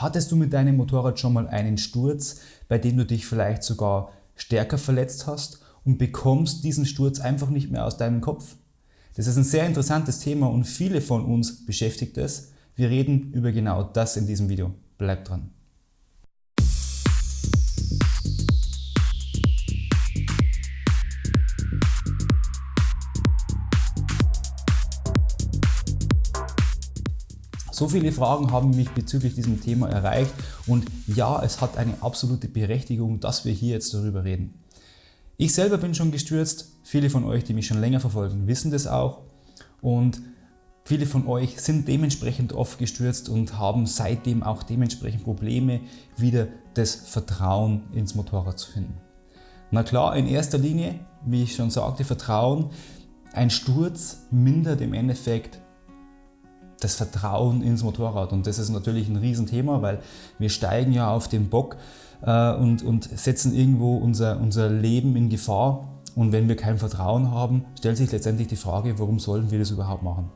Hattest du mit deinem Motorrad schon mal einen Sturz, bei dem du dich vielleicht sogar stärker verletzt hast und bekommst diesen Sturz einfach nicht mehr aus deinem Kopf? Das ist ein sehr interessantes Thema und viele von uns beschäftigt es. Wir reden über genau das in diesem Video. Bleib dran. So viele Fragen haben mich bezüglich diesem Thema erreicht und ja, es hat eine absolute Berechtigung, dass wir hier jetzt darüber reden. Ich selber bin schon gestürzt, viele von euch, die mich schon länger verfolgen, wissen das auch und viele von euch sind dementsprechend oft gestürzt und haben seitdem auch dementsprechend Probleme, wieder das Vertrauen ins Motorrad zu finden. Na klar, in erster Linie, wie ich schon sagte, Vertrauen. Ein Sturz mindert im Endeffekt das Vertrauen ins Motorrad. Und das ist natürlich ein Riesenthema, weil wir steigen ja auf den Bock äh, und, und setzen irgendwo unser, unser Leben in Gefahr. Und wenn wir kein Vertrauen haben, stellt sich letztendlich die Frage, warum sollen wir das überhaupt machen?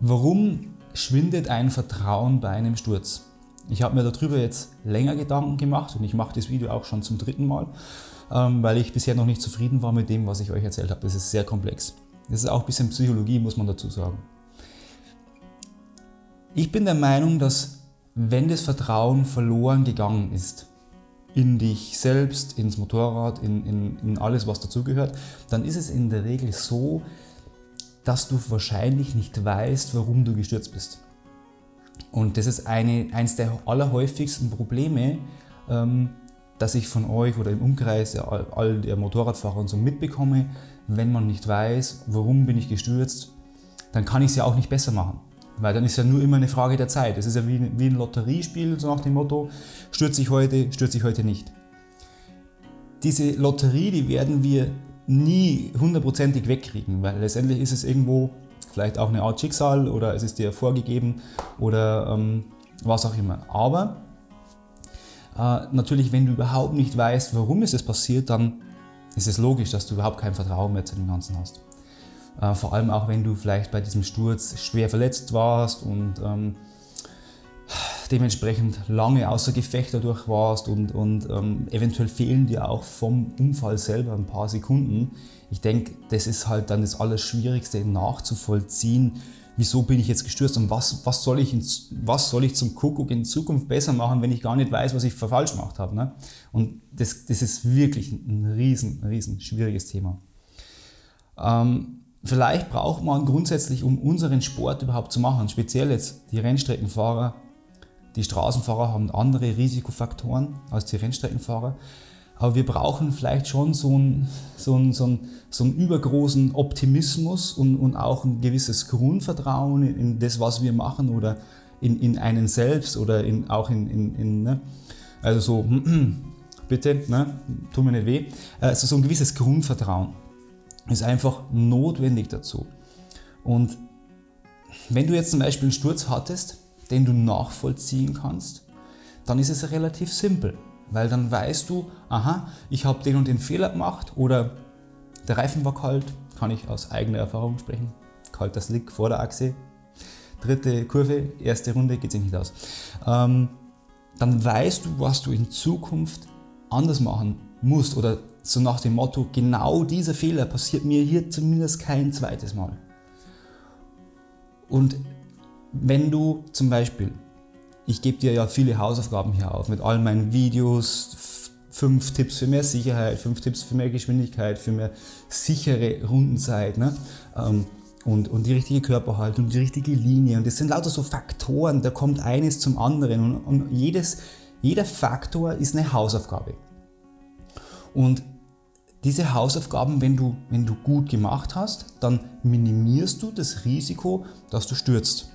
Warum schwindet ein Vertrauen bei einem Sturz? Ich habe mir darüber jetzt länger Gedanken gemacht und ich mache das Video auch schon zum dritten Mal, ähm, weil ich bisher noch nicht zufrieden war mit dem, was ich euch erzählt habe. Das ist sehr komplex. Das ist auch ein bisschen Psychologie, muss man dazu sagen. Ich bin der Meinung, dass wenn das Vertrauen verloren gegangen ist, in dich selbst, ins Motorrad, in, in, in alles was dazugehört, dann ist es in der Regel so, dass du wahrscheinlich nicht weißt, warum du gestürzt bist. Und das ist eine, eines der allerhäufigsten Probleme, ähm, dass ich von euch oder im Umkreis all, all der Motorradfahrer und so mitbekomme, wenn man nicht weiß, warum bin ich gestürzt, dann kann ich es ja auch nicht besser machen. Weil dann ist ja nur immer eine Frage der Zeit. Es ist ja wie, wie ein Lotteriespiel, so nach dem Motto, stürze ich heute, stürze ich heute nicht. Diese Lotterie, die werden wir nie hundertprozentig wegkriegen, weil letztendlich ist es irgendwo vielleicht auch eine Art Schicksal oder es ist dir vorgegeben oder ähm, was auch immer. Aber äh, natürlich, wenn du überhaupt nicht weißt, warum ist es passiert, dann ist es logisch, dass du überhaupt kein Vertrauen mehr zu dem Ganzen hast. Äh, vor allem auch, wenn du vielleicht bei diesem Sturz schwer verletzt warst und ähm, dementsprechend lange außer Gefecht dadurch warst und, und ähm, eventuell fehlen dir auch vom Unfall selber ein paar Sekunden. Ich denke, das ist halt dann das Allerschwierigste nachzuvollziehen, wieso bin ich jetzt gestürzt und was, was, soll ich in, was soll ich zum Kuckuck in Zukunft besser machen, wenn ich gar nicht weiß, was ich falsch gemacht habe. Ne? Und das, das ist wirklich ein riesen, riesen schwieriges Thema. Ähm, Vielleicht braucht man grundsätzlich, um unseren Sport überhaupt zu machen, speziell jetzt die Rennstreckenfahrer, die Straßenfahrer haben andere Risikofaktoren als die Rennstreckenfahrer, aber wir brauchen vielleicht schon so einen, so einen, so einen, so einen übergroßen Optimismus und, und auch ein gewisses Grundvertrauen in das, was wir machen oder in, in einen selbst oder in, auch in, in, in ne? also so, bitte, ne? tu mir nicht weh, also so ein gewisses Grundvertrauen ist einfach notwendig dazu. Und wenn du jetzt zum Beispiel einen Sturz hattest, den du nachvollziehen kannst, dann ist es relativ simpel, weil dann weißt du, aha, ich habe den und den Fehler gemacht oder der Reifen war kalt, kann ich aus eigener Erfahrung sprechen, kalter Slick vor der Achse, dritte Kurve, erste Runde geht sich nicht aus. Ähm, dann weißt du, was du in Zukunft anders machen musst oder so nach dem Motto, genau dieser Fehler passiert mir hier zumindest kein zweites Mal. Und wenn du zum Beispiel, ich gebe dir ja viele Hausaufgaben hier auf mit all meinen Videos, fünf Tipps für mehr Sicherheit, fünf Tipps für mehr Geschwindigkeit, für mehr sichere Rundenzeit ne? Ähm, und, und die richtige Körperhaltung, die richtige Linie. Und das sind lauter so Faktoren, da kommt eines zum anderen und, und jedes, jeder Faktor ist eine Hausaufgabe. Und diese Hausaufgaben, wenn du, wenn du gut gemacht hast, dann minimierst du das Risiko, dass du stürzt.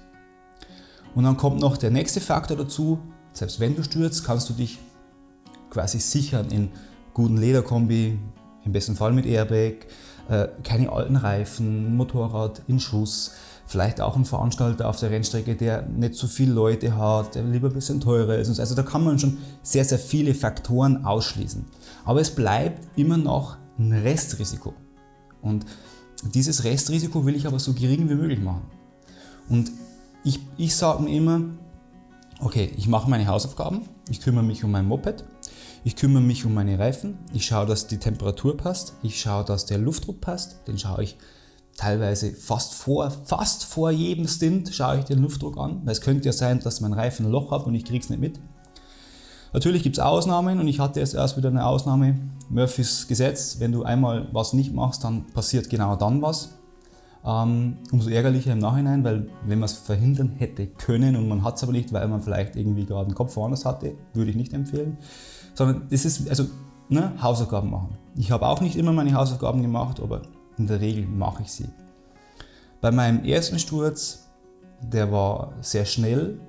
Und dann kommt noch der nächste Faktor dazu, selbst wenn du stürzt, kannst du dich quasi sichern in guten Lederkombi, im besten Fall mit Airbag, äh, keine alten Reifen, Motorrad in Schuss, vielleicht auch ein Veranstalter auf der Rennstrecke, der nicht so viele Leute hat, der lieber ein bisschen teurer ist. Also da kann man schon sehr, sehr viele Faktoren ausschließen. Aber es bleibt immer noch ein Restrisiko. Und dieses Restrisiko will ich aber so gering wie möglich machen. Und ich, ich sage mir immer, okay, ich mache meine Hausaufgaben, ich kümmere mich um mein Moped, ich kümmere mich um meine Reifen, ich schaue, dass die Temperatur passt, ich schaue, dass der Luftdruck passt, den schaue ich teilweise fast vor, fast vor jedem Stint schaue ich den Luftdruck an, weil es könnte ja sein, dass mein Reifen ein Loch hat und ich kriege es nicht mit. Natürlich gibt es Ausnahmen und ich hatte jetzt erst wieder eine Ausnahme. Murphys Gesetz, wenn du einmal was nicht machst, dann passiert genau dann was. Ähm, umso ärgerlicher im Nachhinein, weil wenn man es verhindern hätte können und man hat es aber nicht, weil man vielleicht irgendwie gerade einen Kopf woanders hatte, würde ich nicht empfehlen. Sondern das ist, also ne, Hausaufgaben machen. Ich habe auch nicht immer meine Hausaufgaben gemacht, aber in der Regel mache ich sie. Bei meinem ersten Sturz, der war sehr schnell,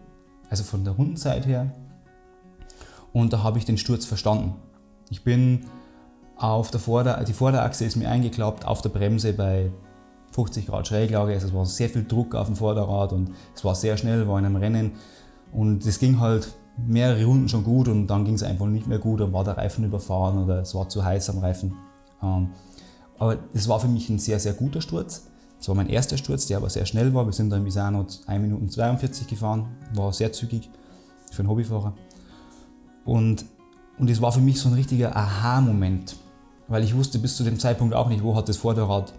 also von der Rundenzeit her, und da habe ich den Sturz verstanden. Ich bin auf der Vorder-, die Vorderachse ist mir eingeklappt, auf der Bremse bei 50 Grad Schräglage, also es war sehr viel Druck auf dem Vorderrad und es war sehr schnell, war in einem Rennen und es ging halt mehrere Runden schon gut und dann ging es einfach nicht mehr gut, dann war der Reifen überfahren oder es war zu heiß am Reifen. Aber es war für mich ein sehr, sehr guter Sturz. Es war mein erster Sturz, der aber sehr schnell war. Wir sind dann in Misano 1 Minuten 42 gefahren, war sehr zügig für einen Hobbyfahrer. Und, und es war für mich so ein richtiger Aha-Moment, weil ich wusste bis zu dem Zeitpunkt auch nicht, wo hat das Vorderrad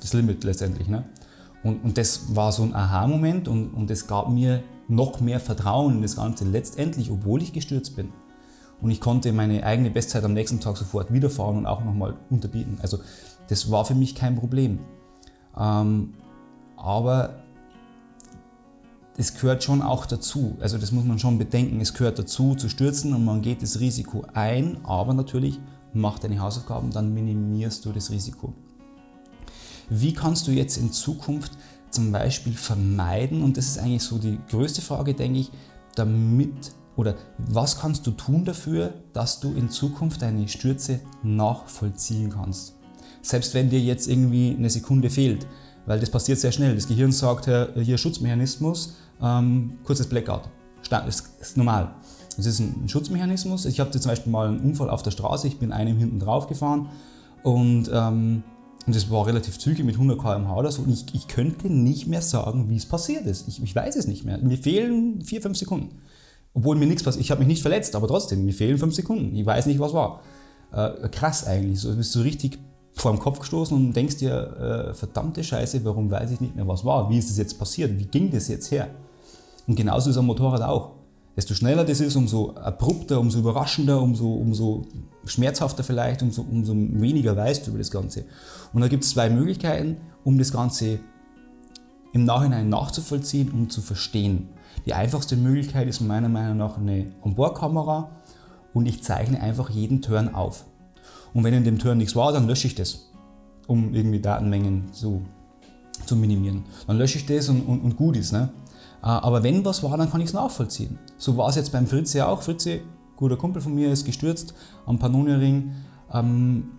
das Limit letztendlich. Ne? Und, und das war so ein Aha-Moment und, und es gab mir noch mehr Vertrauen in das Ganze letztendlich, obwohl ich gestürzt bin. Und ich konnte meine eigene Bestzeit am nächsten Tag sofort wiederfahren und auch nochmal unterbieten. Also das war für mich kein Problem. Ähm, aber es gehört schon auch dazu. Also das muss man schon bedenken. Es gehört dazu zu stürzen und man geht das Risiko ein. Aber natürlich, mach deine Hausaufgaben, dann minimierst du das Risiko. Wie kannst du jetzt in Zukunft zum Beispiel vermeiden, und das ist eigentlich so die größte Frage, denke ich, damit oder was kannst du tun dafür, dass du in Zukunft deine Stürze nachvollziehen kannst? Selbst wenn dir jetzt irgendwie eine Sekunde fehlt, weil das passiert sehr schnell. Das Gehirn sagt, hier Schutzmechanismus, ähm, kurzes Blackout. Das ist normal. Das ist ein Schutzmechanismus. Ich hatte zum Beispiel mal einen Unfall auf der Straße, ich bin einem hinten drauf gefahren und, ähm, das war relativ zügig mit 100 km/h oder so und ich, ich könnte nicht mehr sagen, wie es passiert ist. Ich, ich weiß es nicht mehr. Mir fehlen 4-5 Sekunden. Obwohl mir nichts passiert. Ich habe mich nicht verletzt, aber trotzdem, mir fehlen fünf Sekunden. Ich weiß nicht, was war. Äh, krass eigentlich. So bist du richtig vor dem Kopf gestoßen und denkst dir, äh, verdammte Scheiße, warum weiß ich nicht mehr, was war? Wie ist das jetzt passiert? Wie ging das jetzt her? Und genauso ist am Motorrad auch. Desto schneller das ist, umso abrupter, umso überraschender, umso, umso schmerzhafter vielleicht, umso, umso weniger weißt du über das Ganze. Und da gibt es zwei Möglichkeiten, um das Ganze im Nachhinein nachzuvollziehen und zu verstehen. Die einfachste Möglichkeit ist meiner Meinung nach eine Onboard-Kamera und ich zeichne einfach jeden Turn auf. Und wenn in dem Turn nichts war, dann lösche ich das, um irgendwie Datenmengen zu, zu minimieren. Dann lösche ich das und, und, und gut ist. Ne? Äh, aber wenn was war, dann kann ich es nachvollziehen. So war es jetzt beim Fritze auch. Fritze, guter Kumpel von mir, ist gestürzt am Pannonia-Ring. Ähm,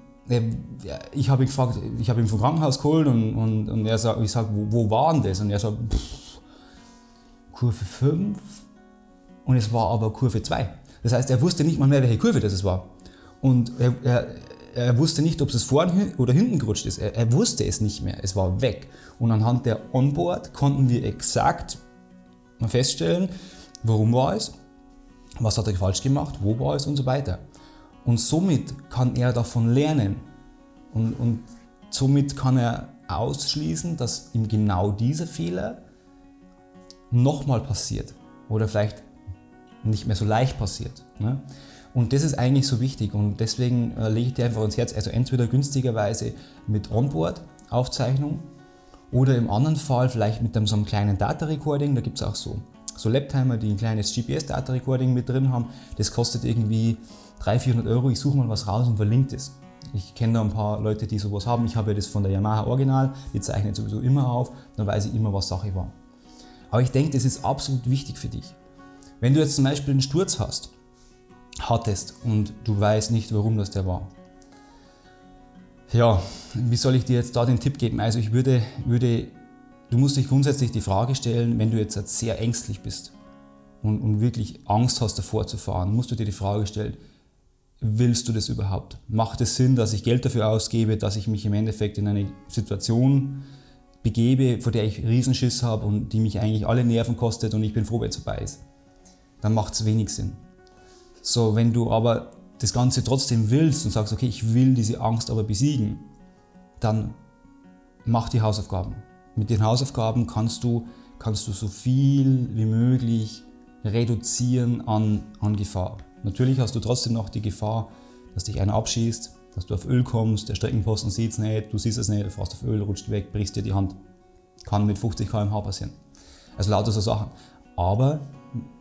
ich habe ihn gefragt, ich habe ihn vom Krankenhaus geholt und, und, und er sagt, ich sage, wo, wo war denn das? Und er sagt, pff, Kurve 5 und es war aber Kurve 2. Das heißt, er wusste nicht mal mehr, welche Kurve das war. Und er, er, er wusste nicht, ob es vorne oder hinten gerutscht ist. Er, er, wusste es nicht mehr. Es war weg. Und anhand der Onboard konnten wir exakt feststellen, warum war es, was hat er falsch gemacht, wo war es und so weiter. Und somit kann er davon lernen. Und, und somit kann er ausschließen, dass ihm genau dieser Fehler nochmal passiert oder vielleicht nicht mehr so leicht passiert. Ne? Und das ist eigentlich so wichtig und deswegen äh, lege ich dir einfach ans Herz, also entweder günstigerweise mit Onboard-Aufzeichnung oder im anderen Fall vielleicht mit einem, so einem kleinen Data-Recording, da gibt es auch so, so Laptimer, die ein kleines GPS-Data-Recording mit drin haben, das kostet irgendwie 300, 400 Euro, ich suche mal was raus und verlinke das. Ich kenne da ein paar Leute, die sowas haben, ich habe ja das von der Yamaha Original, die zeichnen sowieso immer auf, dann weiß ich immer, was Sache war. Aber ich denke, das ist absolut wichtig für dich. Wenn du jetzt zum Beispiel einen Sturz hast, hattest und du weißt nicht, warum das der war. Ja, wie soll ich dir jetzt da den Tipp geben? Also ich würde, würde du musst dich grundsätzlich die Frage stellen, wenn du jetzt sehr ängstlich bist und, und wirklich Angst hast davor zu fahren, musst du dir die Frage stellen, willst du das überhaupt? Macht es Sinn, dass ich Geld dafür ausgebe, dass ich mich im Endeffekt in eine Situation begebe, vor der ich Riesenschiss habe und die mich eigentlich alle Nerven kostet und ich bin froh, wenn es vorbei ist. dann macht es wenig Sinn. So, wenn du aber das Ganze trotzdem willst und sagst, okay, ich will diese Angst aber besiegen, dann mach die Hausaufgaben. Mit den Hausaufgaben kannst du, kannst du so viel wie möglich reduzieren an, an Gefahr. Natürlich hast du trotzdem noch die Gefahr, dass dich einer abschießt, dass du auf Öl kommst, der Streckenposten sieht es nicht, du siehst es nicht, du fährst auf Öl, rutscht weg, brichst dir die Hand. Kann mit 50 km/h passieren. Also lauter so Sachen. Aber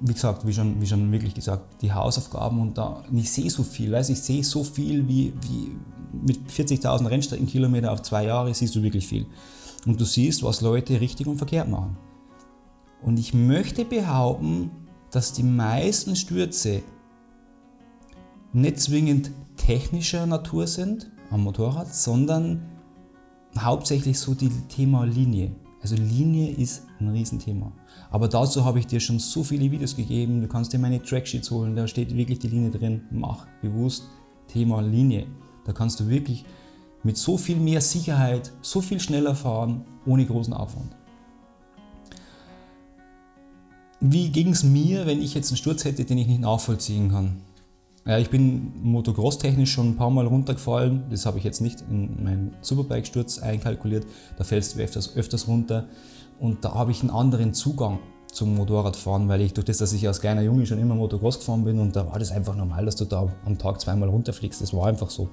wie gesagt, wie schon, wie schon wirklich gesagt, die Hausaufgaben und da, ich sehe so viel, weißt, ich sehe so viel wie, wie mit 40.000 Rennstreckenkilometer auf zwei Jahre siehst du wirklich viel. Und du siehst, was Leute richtig und verkehrt machen. Und ich möchte behaupten, dass die meisten Stürze nicht zwingend technischer Natur sind am Motorrad, sondern hauptsächlich so die Thema Linie. Also Linie ist ein Riesenthema. Aber dazu habe ich dir schon so viele Videos gegeben. Du kannst dir meine Tracksheets holen, da steht wirklich die Linie drin. Mach bewusst Thema Linie. Da kannst du wirklich mit so viel mehr Sicherheit, so viel schneller fahren, ohne großen Aufwand. Wie ging es mir, wenn ich jetzt einen Sturz hätte, den ich nicht nachvollziehen kann? Ja, ich bin motocross-technisch schon ein paar Mal runtergefallen. Das habe ich jetzt nicht in meinen Superbike-Sturz einkalkuliert. Da fällst du öfters, öfters runter. Und da habe ich einen anderen Zugang zum Motorradfahren, weil ich durch das, dass ich als kleiner Junge schon immer Motocross gefahren bin und da war das einfach normal, dass du da am Tag zweimal runterfliegst. Das war einfach so.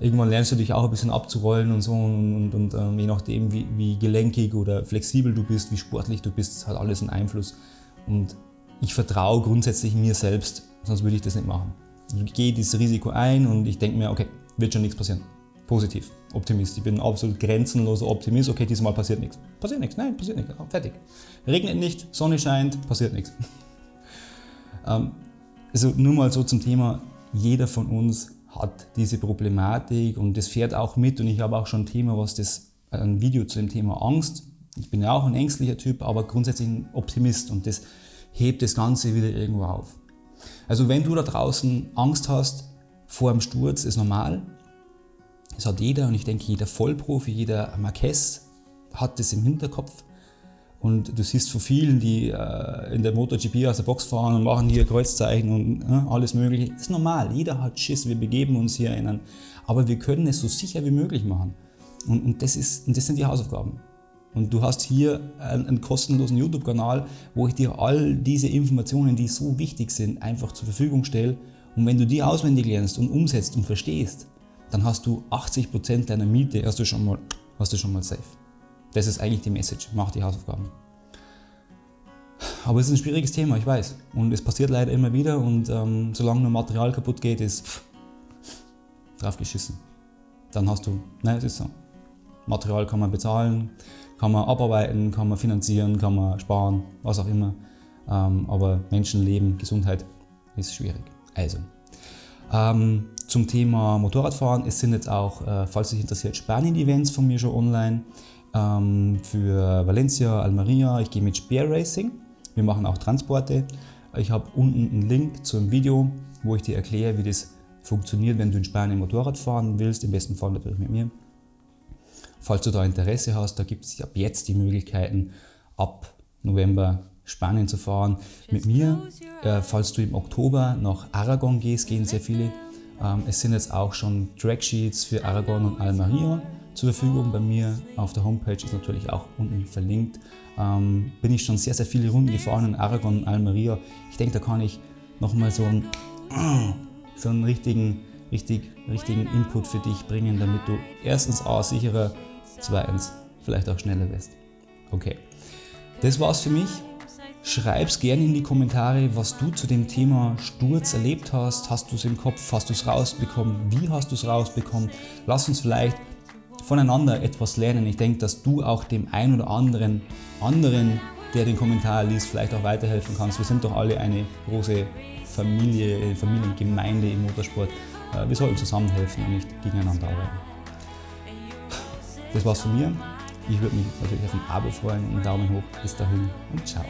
Irgendwann lernst du dich auch ein bisschen abzurollen und so und, und, und ähm, je nachdem, wie, wie, gelenkig oder flexibel du bist, wie sportlich du bist, hat alles einen Einfluss. Und ich vertraue grundsätzlich mir selbst, sonst würde ich das nicht machen. Gehe dieses Risiko ein und ich denke mir, okay, wird schon nichts passieren. Positiv, Optimist. Ich bin ein absolut grenzenloser Optimist. Okay, diesmal passiert nichts. Passiert nichts, nein, passiert nichts. Fertig. Regnet nicht, Sonne scheint, passiert nichts. Ähm, also nur mal so zum Thema, jeder von uns hat diese Problematik und das fährt auch mit und ich habe auch schon ein Thema, was das, ein Video zu dem Thema Angst. Ich bin ja auch ein ängstlicher Typ, aber grundsätzlich ein Optimist und das hebt das Ganze wieder irgendwo auf. Also wenn du da draußen Angst hast vor einem Sturz, ist normal. Das hat jeder und ich denke jeder Vollprofi, jeder Marquez hat das im Hinterkopf. Und du siehst von vielen, die äh, in der MotoGP aus der Box fahren und machen hier Kreuzzeichen und äh, alles mögliche. Das ist normal, jeder hat Schiss, wir begeben uns hier in einen, aber wir können es so sicher wie möglich machen. Und, und, das, ist, und das sind die Hausaufgaben. Und du hast hier einen, einen kostenlosen YouTube-Kanal, wo ich dir all diese Informationen, die so wichtig sind, einfach zur Verfügung stelle. Und wenn du die auswendig lernst und umsetzt und verstehst, dann hast du 80% deiner Miete hast du schon mal, hast du schon mal safe. Das ist eigentlich die Message. Mach die Hausaufgaben. Aber es ist ein schwieriges Thema, ich weiß. Und es passiert leider immer wieder und ähm, solange nur Material kaputt geht, ist pff, drauf geschissen. Dann hast du, nein, es ist so. Material kann man bezahlen, kann man abarbeiten, kann man finanzieren, kann man sparen, was auch immer. Ähm, aber Menschenleben, Gesundheit ist schwierig. Also, ähm, zum Thema Motorradfahren, es sind jetzt auch, äh, falls dich interessiert, Spanien-Events von mir schon online. Ähm, für Valencia, Almeria, ich gehe mit Spear Racing. Wir machen auch Transporte. Ich habe unten einen Link zu einem Video, wo ich dir erkläre, wie das funktioniert, wenn du in Spanien Motorrad fahren willst, im besten Fall natürlich mit mir. Falls du da Interesse hast, da gibt es ab jetzt die Möglichkeiten, ab November Spanien zu fahren. Mit mir, äh, falls du im Oktober nach Aragon gehst, gehen sehr viele. Ähm, es sind jetzt auch schon Tracksheets für Aragon und Almeria zur Verfügung. Bei mir auf der Homepage ist natürlich auch unten verlinkt. Ähm, bin ich schon sehr, sehr viele Runden gefahren in Aragon und Almeria. Ich denke, da kann ich nochmal so einen, so einen richtigen, richtig, richtigen Input für dich bringen, damit du erstens A, sicherer 2-1 vielleicht auch schneller wirst. Okay, das war's für mich. Schreib's gerne in die Kommentare, was du zu dem Thema Sturz erlebt hast. Hast du es im Kopf? Hast du es rausbekommen? Wie hast du es rausbekommen? Lass uns vielleicht voneinander etwas lernen. Ich denke, dass du auch dem einen oder anderen, anderen, der den Kommentar liest, vielleicht auch weiterhelfen kannst. Wir sind doch alle eine große Familie, Familiengemeinde im Motorsport. Äh, wir sollten zusammenhelfen und nicht gegeneinander arbeiten. Das war's von mir. Ich würde mich natürlich auf ein Abo freuen und einen Daumen hoch. Bis dahin und ciao.